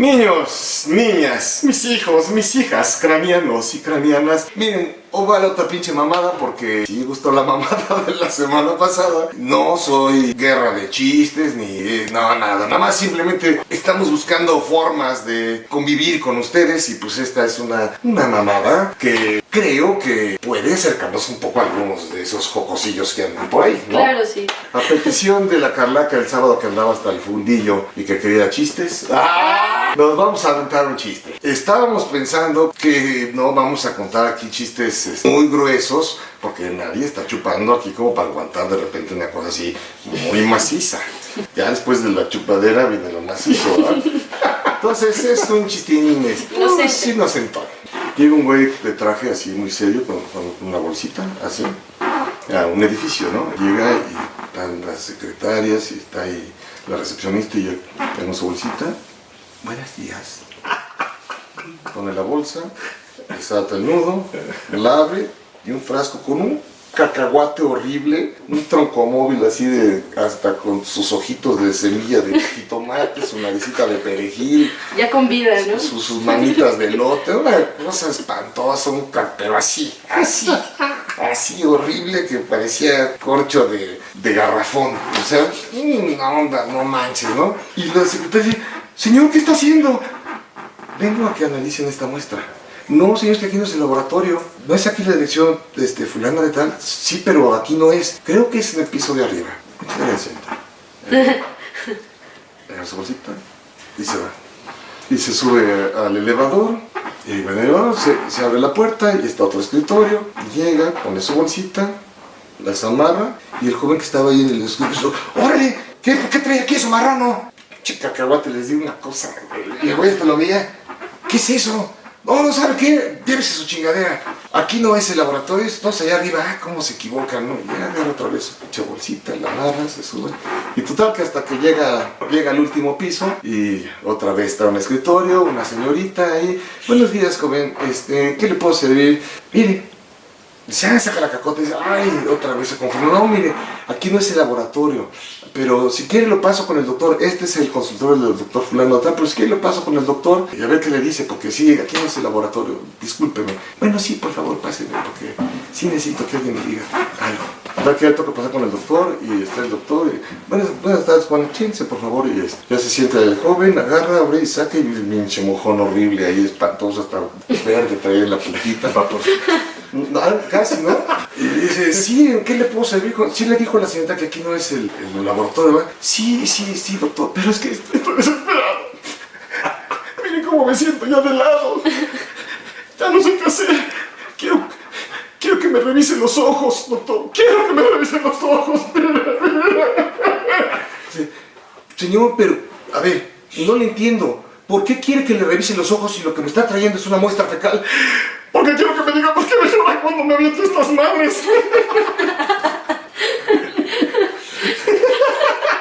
Niños, niñas, mis hijos, mis hijas, cranianos y cranianas, miren, o vale otra pinche mamada porque si gustó la mamada de la semana pasada. No soy guerra de chistes ni eh, no nada, nada más simplemente estamos buscando formas de convivir con ustedes y pues esta es una, una mamada que creo que puede acercarnos un poco a algunos de esos jocosillos que andan por ahí, ¿no? Claro, sí. A petición de la Carlaca el sábado que andaba hasta el fundillo y que quería chistes. ¡Ah! Nos vamos a aventar un chiste. Estábamos pensando que no vamos a contar aquí chistes este, muy gruesos porque nadie está chupando aquí como para aguantar de repente una cosa así muy maciza. Ya después de la chupadera viene lo macizo, ¿verdad? Entonces es un chistín Inocente. inocentón. Llega un güey de traje así muy serio con, con una bolsita así a un edificio, ¿no? Llega y están las secretarias y está ahí la recepcionista y yo tengo su bolsita. Buenos días. Pone la bolsa, desata el nudo, la abre y un frasco con un cacahuate horrible, un troncomóvil así de hasta con sus ojitos de semilla de jitomate, su naricita de perejil, Ya con vida, ¿no? sus, sus manitas de lote, una cosa espantosa, un pero así, así, así horrible que parecía corcho de, de garrafón. O sea, una onda, no manches, ¿no? Y la secretaria señor, ¿qué está haciendo? Vengo a que analicen esta muestra. No, señor, es que aquí no es el laboratorio. No es aquí la dirección este, fulana de tal. Sí, pero aquí no es. Creo que es en el piso de arriba. Agarra su bolsita y se va. Y se sube al elevador. Y en el elevador se, se abre la puerta y está otro escritorio. Llega, pone su bolsita, las amarra. Y el joven que estaba ahí en el escritorio, ¡Órale! ¿Qué, ¿Qué trae aquí eso marrano? Chica cacahuate, les di una cosa. Y el güey hasta lo veía. ¿Qué es eso? No, no sabe qué, llévese su chingadera. Aquí no es el laboratorio, estamos allá arriba. Ah, cómo se equivocan, ¿no? Y ya otra vez su pinche bolsita, la agarra, se sube. Y total que hasta que llega, llega al último piso y otra vez está un escritorio, una señorita ahí. Buenos días, joven, este, ¿qué le puedo servir? Mire, ah, saca la cacota dice, ay, otra vez se confundió. No, mire, aquí no es el laboratorio, pero si quiere lo paso con el doctor. Este es el consultorio del doctor fulano tal, pero si quiere lo paso con el doctor y a ver qué le dice, porque sí, aquí no es el laboratorio, discúlpeme. Bueno, sí, por favor, páseme, porque sí necesito que alguien me diga algo. Va que ya toca pasar con el doctor y está el doctor y, buenas, buenas tardes, Juan, siéntese, por favor, y ya se sienta el joven, agarra, abre y saca y pinche mojón horrible ahí, espantoso, hasta verde, trae la puntita, vapor. No, casi, ¿no? Y dice, sí, ¿en qué le puedo servir? Sí le dijo la señorita que aquí no es el, el laboratorio, ¿verdad? Sí, sí, sí, doctor, pero es que estoy desesperado. Miren cómo me siento ya de lado. Ya no sé qué hacer. Me revisen los ojos, doctor. Quiero que me revisen los ojos. Sí, Señor, pero, a ver, no le entiendo. ¿Por qué quiere que le revisen los ojos si lo que me está trayendo es una muestra fecal? Porque quiero que me diga por qué me llora cuando me aviento estas madres.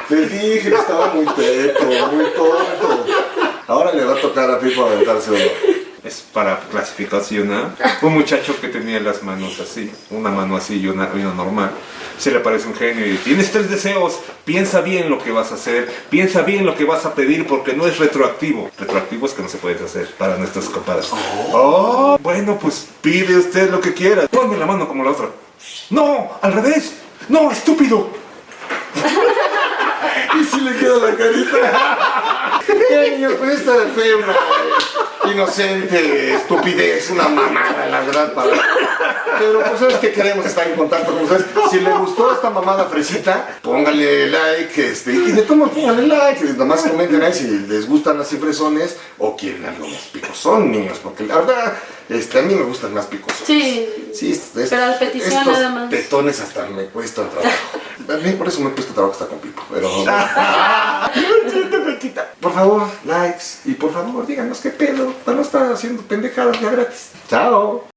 Les dije que estaba muy teto, muy tonto. Ahora le va a tocar a Pipo aventarse uno. Es para clasificación, ¿ah? Un muchacho que tenía las manos así, una mano así y una, normal. Se le aparece un genio y tienes tres deseos, piensa bien lo que vas a hacer, piensa bien lo que vas a pedir porque no es retroactivo. Retroactivo es que no se puede hacer para nuestros compadres. Oh, bueno, pues pide usted lo que quiera. Ponme la mano como la otra. No, al revés. No, estúpido. Y si le queda la carita. Ya, niño, pues esta fue una inocente estupidez, una mamada, la verdad, para... Pero pues sabes que queremos estar en contacto con ustedes. Si le gustó esta mamada fresita, póngale like, este, y de todos modos póngale like, nomás comenten ahí si les gustan así fresones o quieren algo más picosón, niños, porque la verdad, este, a mí me gustan más picosos. Sí. Sí, es- Pero a petición estos nada más. tetones hasta me cuestan trabajo. A mí por eso me cuesta trabajo estar con Pipo, pero... Por favor, likes y por favor díganos qué pedo no estar haciendo pendejadas ya gratis. Chao.